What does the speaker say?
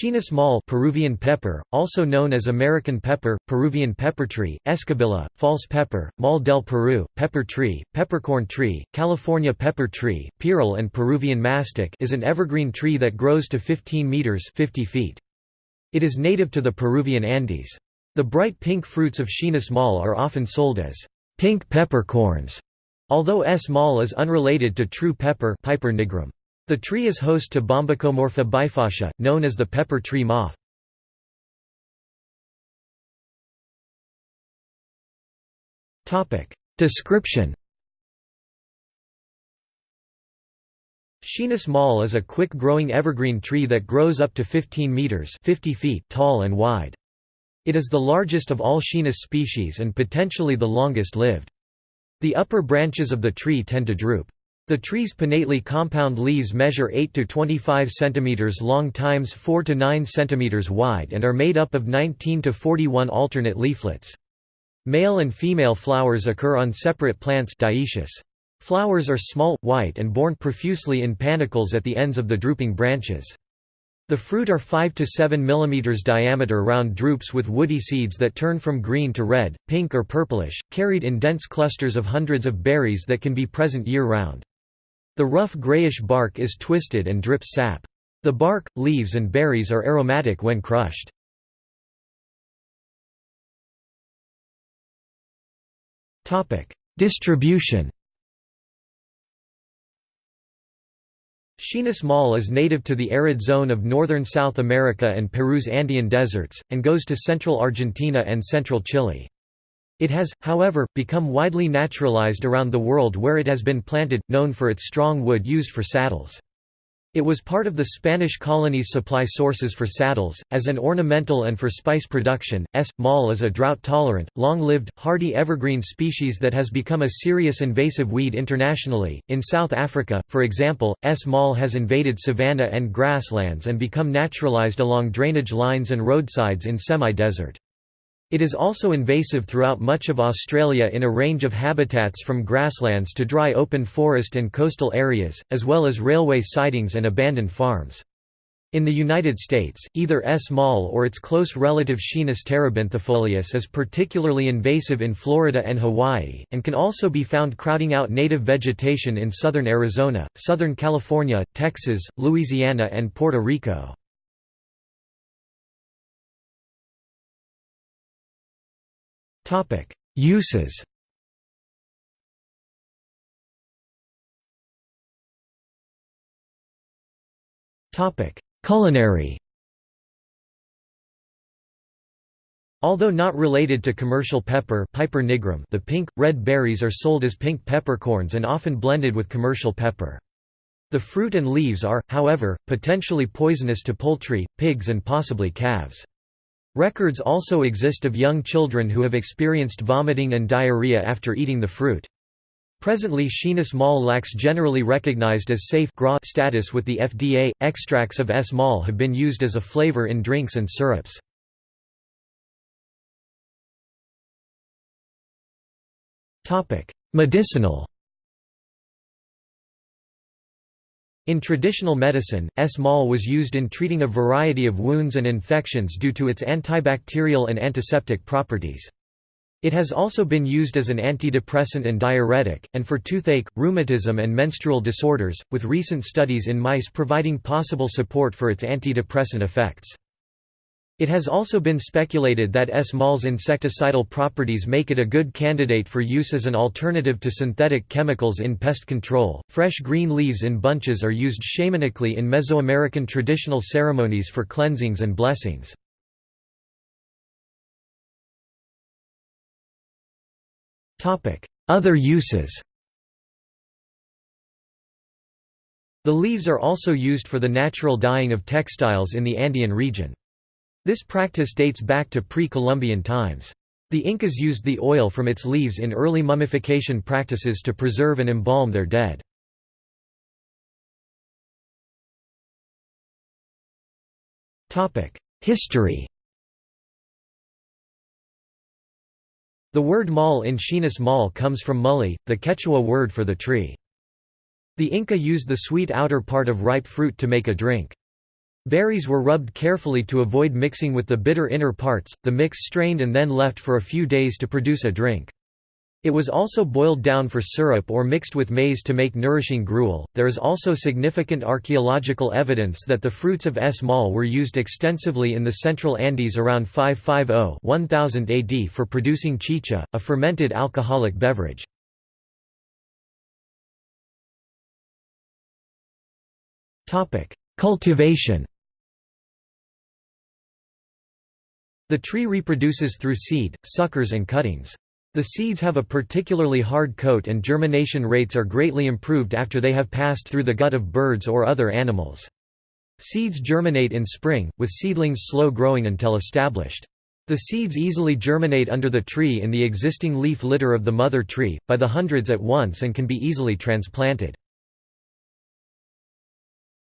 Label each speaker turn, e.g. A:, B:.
A: Schinus molle Peruvian pepper, also known as American pepper, Peruvian pepper tree, escobilla, false pepper, mal del Peru, pepper tree, peppercorn tree, California pepper tree, pirul and Peruvian mastic is an evergreen tree that grows to 15 meters 50 feet. It is native to the Peruvian Andes. The bright pink fruits of Schinus molle are often sold as pink peppercorns, although S. molle is unrelated to true pepper Piper nigrum. The tree is host to Bombycomorpha bifascia, known as the pepper tree moth. Description Schinus molle is a quick-growing evergreen tree that grows up to 15 meters 50 feet tall and wide. It is the largest of all Schinus species and potentially the longest lived. The upper branches of the tree tend to droop. The tree's pinnately compound leaves measure 8 to 25 cm long times 4 to 9 cm wide and are made up of 19 to 41 alternate leaflets. Male and female flowers occur on separate plants dioecious. Flowers are small, white and borne profusely in panicles at the ends of the drooping branches. The fruit are 5 to 7 mm diameter round drupes with woody seeds that turn from green to red, pink or purplish, carried in dense clusters of hundreds of berries that can be present year-round. The rough grayish bark is twisted and drips sap. The bark, leaves and berries are aromatic when crushed. Distribution Schinus molle is native to the arid zone of northern South America and Peru's Andean deserts, and goes to central Argentina and central Chile. It has, however, become widely naturalized around the world where it has been planted, known for its strong wood used for saddles. It was part of the Spanish colonies' supply sources for saddles, as an ornamental and for spice production. S. molle is a drought-tolerant, long-lived, hardy evergreen species that has become a serious invasive weed internationally. In South Africa, for example, S. molle has invaded savanna and grasslands and become naturalized along drainage lines and roadsides in semi-desert. It is also invasive throughout much of Australia in a range of habitats from grasslands to dry open forest and coastal areas, as well as railway sidings and abandoned farms. In the United States, either S. molle or its close relative Schinus terebinthifolius is particularly invasive in Florida and Hawaii, and can also be found crowding out native vegetation in southern Arizona, southern California, Texas, Louisiana and Puerto Rico. Uses Culinary Although not related to commercial pepper Piper nigrum, the pink, red berries are sold as pink peppercorns and often blended with commercial pepper. The fruit and leaves are, however, potentially poisonous to poultry, pigs and possibly calves. Records also exist of young children who have experienced vomiting and diarrhea after eating the fruit. Presently Schinus molle lacks generally recognized as safe status with the FDA. Extracts of S. have been used as a flavor in drinks and syrups. Medicinal In traditional medicine, S. molle was used in treating a variety of wounds and infections due to its antibacterial and antiseptic properties. It has also been used as an antidepressant and diuretic, and for toothache, rheumatism and menstrual disorders, with recent studies in mice providing possible support for its antidepressant effects. It has also been speculated that S. molle's insecticidal properties make it a good candidate for use as an alternative to synthetic chemicals in pest control. Fresh green leaves in bunches are used shamanically in Mesoamerican traditional ceremonies for cleansings and blessings. Other uses The leaves are also used for the natural dyeing of textiles in the Andean region. This practice dates back to pre-Columbian times. The Incas used the oil from its leaves in early mummification practices to preserve and embalm their dead. History The word molle in Schinus molle comes from mulli, the Quechua word for the tree. The Inca used the sweet outer part of ripe fruit to make a drink. Berries were rubbed carefully to avoid mixing with the bitter inner parts, the mix strained and then left for a few days to produce a drink. It was also boiled down for syrup or mixed with maize to make nourishing gruel. There is also significant archaeological evidence that the fruits of S. molle were used extensively in the central Andes around 550 1000 AD for producing chicha, a fermented alcoholic beverage. Topic: Cultivation. The tree reproduces through seed, suckers and cuttings. The seeds have a particularly hard coat and germination rates are greatly improved after they have passed through the gut of birds or other animals. Seeds germinate in spring, with seedlings slow growing until established. The seeds easily germinate under the tree in the existing leaf litter of the mother tree, by the hundreds at once and can be easily transplanted.